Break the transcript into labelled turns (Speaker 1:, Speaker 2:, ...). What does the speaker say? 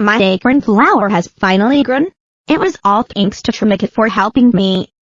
Speaker 1: My acorn flower has finally grown. It was all thanks to Trimika for helping me.